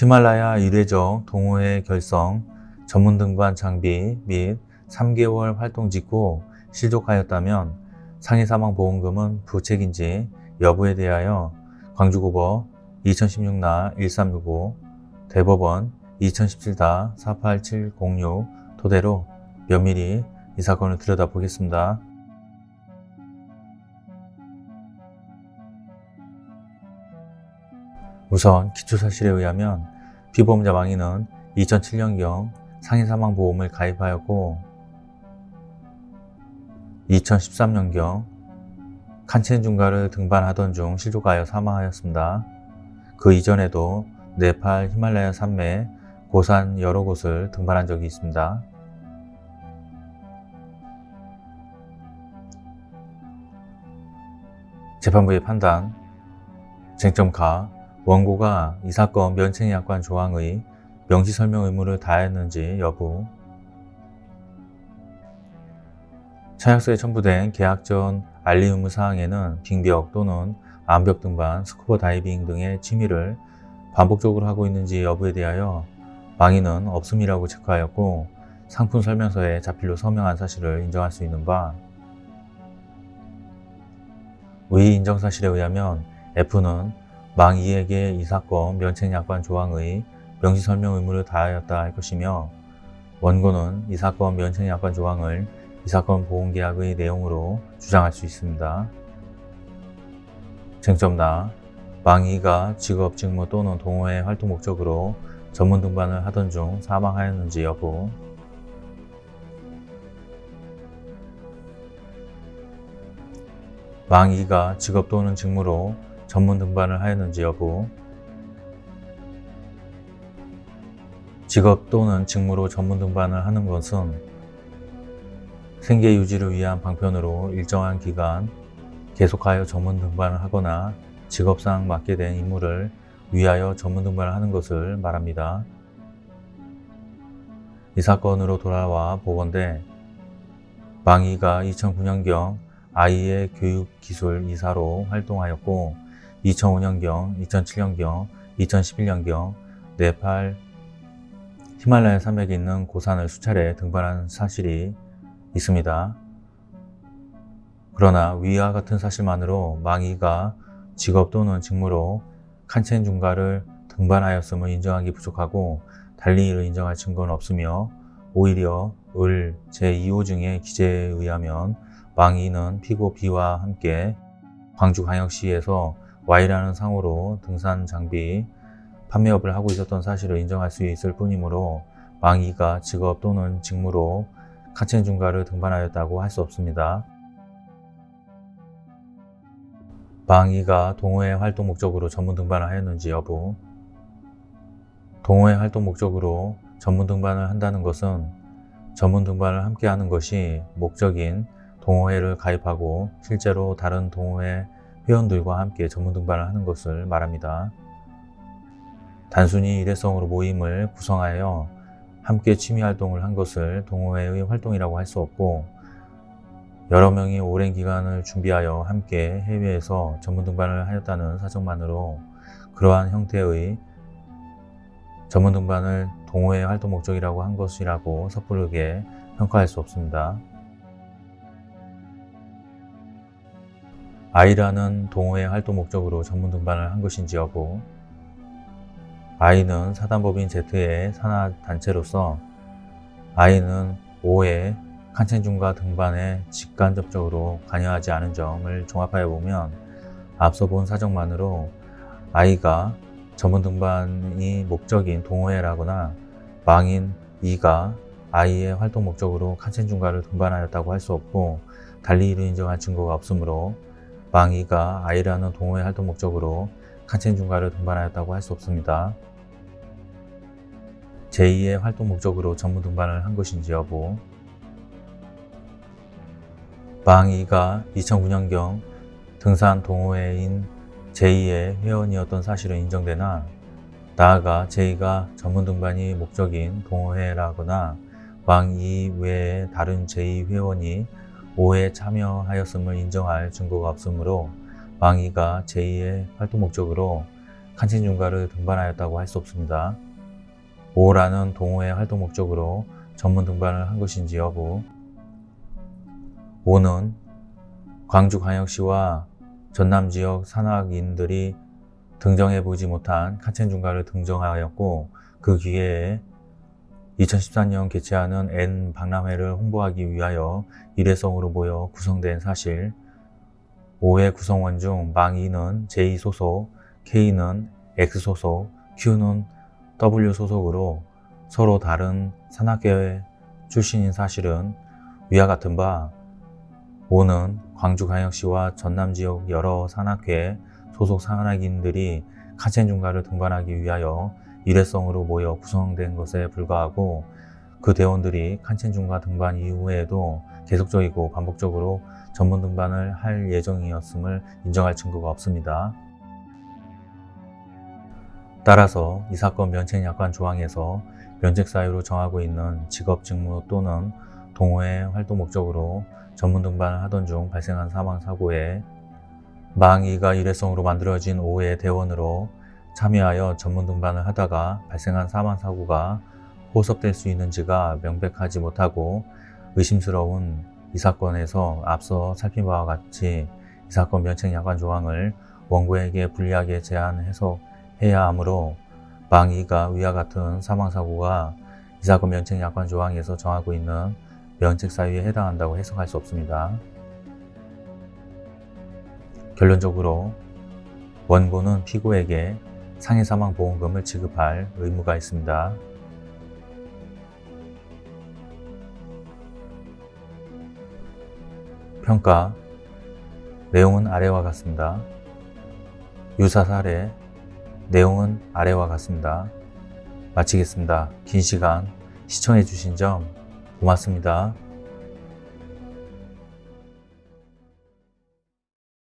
히말라야 이례적 동호회 결성, 전문 등반 장비 및 3개월 활동 직후 실족하였다면 상해사망보험금은 부책인지 여부에 대하여 광주고법 2016나 1365 대법원 2017-48706 토대로 면밀히 이 사건을 들여다보겠습니다. 우선 기초사실에 의하면 피보험자 망인은 2007년경 상해사망보험을 가입하였고 2013년경 칸첸 중가를 등반하던 중 실족하여 사망하였습니다. 그 이전에도 네팔 히말라야 산맥, 고산 여러 곳을 등반한 적이 있습니다. 재판부의 판단 쟁점 가 원고가 이 사건 면책약관 조항의 명시설명 의무를 다했는지 여부. 청약서에 첨부된 계약 전 알릴 의무 사항에는 빙벽 또는 암벽 등반, 스쿠버 다이빙 등의 취미를 반복적으로 하고 있는지 여부에 대하여 망인은 없음이라고 체크하였고 상품 설명서에 자필로 서명한 사실을 인정할 수 있는 바의 인정사실에 의하면 F는 망2에게 이 사건 면책약관 조항의 명시설명 의무를 다하였다 할 것이며 원고는 이 사건 면책약관 조항을 이 사건 보험계약의 내용으로 주장할 수 있습니다. 쟁점 나 망2가 직업, 직무 또는 동호회 활동 목적으로 전문 등반을 하던 중 사망하였는지 여부 망2가 직업 또는 직무로 전문 등반을 하였는지 여부 직업 또는 직무로 전문 등반을 하는 것은 생계 유지를 위한 방편으로 일정한 기간 계속하여 전문 등반을 하거나 직업상 맡게 된 임무를 위하여 전문 등반을 하는 것을 말합니다. 이 사건으로 돌아와 보건대 망이가 2009년경 아이의 교육기술 이사로 활동하였고 2005년경, 2007년경, 2011년경 네팔 히말라야 산맥에 있는 고산을 수차례 등반한 사실이 있습니다. 그러나 위와 같은 사실만으로 망이가 직업 또는 직무로 칸첸 중가를 등반하였음을 인정하기 부족하고 달리 이를 인정할 증거는 없으며 오히려 을 제2호 중의 기재에 의하면 망이는 피고 B와 함께 광주광역시에서 Y라는 상호로 등산 장비 판매업을 하고 있었던 사실을 인정할 수 있을 뿐이므로 망이가 직업 또는 직무로 칸첸 중가를 등반하였다고 할 수 없습니다. 망이가 동호회 활동 목적으로 전문 등반을 하였는지 여부 동호회 활동 목적으로 전문 등반을 한다는 것은 전문 등반을 함께 하는 것이 목적인 동호회를 가입하고 실제로 다른 동호회 회원들과 함께 전문 등반을 하는 것을 말합니다. 단순히 일회성으로 모임을 구성하여 함께 취미활동을 한 것을 동호회의 활동이라고 할 수 없고 여러 명이 오랜 기간을 준비하여 함께 해외에서 전문 등반을 하였다는 사정만으로 그러한 형태의 전문 등반을 동호회 활동 목적이라고 한 것이라고 섣부르게 평가할 수 없습니다. 아이라는 동호회 활동 목적으로 전문 등반을 한 것인지 여부. 아이는 사단법인 Z의 산하단체로서 아이는 5회 칸첸중과 등반에 직간접적으로 관여하지 않은 점을 종합하여 보면 앞서 본 사정만으로 아이가 전문 등반이 목적인 동호회라거나 망인 2가 아이의 활동 목적으로 칸첸중가를 등반하였다고 할 수 없고 달리 이를 인정할 증거가 없으므로 망이가 아이라는 동호회 활동 목적으로 칸첸 중가를 등반하였다고 할 수 없습니다. 제2의 활동 목적으로 전문 등반을 한 것인지 여부 망이가 2009년경 등산 동호회인 제2의 회원이었던 사실은 인정되나 나아가 제2가 전문 등반이 목적인 동호회라거나 왕이 외에 다른 제2 회원이 5회 참여하였음을 인정할 증거가 없으므로 왕이가 제2의 활동 목적으로 칸첸중가를 등반하였다고 할 수 없습니다. 5라는 동호회 활동 목적으로 전문 등반을 한 것인지 여부 5는 광주광역시와 전남지역 산악인들이 등정해보지 못한 칸첸 중가를 등정하였고 그 기회에 2014년 개최하는 N 박람회를 홍보하기 위하여 일회성으로 모여 구성된 사실. 5회 구성원 중 망2는 J 소속, K는 X 소속, Q는 W 소속으로 서로 다른 산악회 출신인 사실은 위와 같은 바 5는 광주광역시와 전남지역 여러 산악회 소속 산악인들이 칸첸중가를 등반하기 위하여 일회성으로 모여 구성된 것에 불과하고 그 대원들이 칸첸중가 등반 이후에도 계속적이고 반복적으로 전문 등반을 할 예정이었음을 인정할 증거가 없습니다. 따라서 이 사건 면책약관 조항에서 면책 사유로 정하고 있는 직업 직무 또는 동호회 활동 목적으로 전문 등반을 하던 중 발생한 사망 사고에 망이가 일회성으로 만들어진 5회 대원으로 참여하여 전문 등반을 하다가 발생한 사망 사고가 호섭될 수 있는지가 명백하지 못하고 의심스러운 이 사건에서 앞서 살핀 바와 같이 이 사건 면책 약관 조항을 원고에게 불리하게 제한 해석해야 하므로 망이가 위와 같은 사망 사고가 이 사건 면책 약관 조항에서 정하고 있는 면책 사유에 해당한다고 해석할 수 없습니다. 결론적으로 원고는 피고에게 상해사망보험금을 지급할 의무가 있습니다. 평가 내용은 아래와 같습니다. 유사 사례 내용은 아래와 같습니다. 마치겠습니다. 긴 시간 시청해 주신 점 고맙습니다.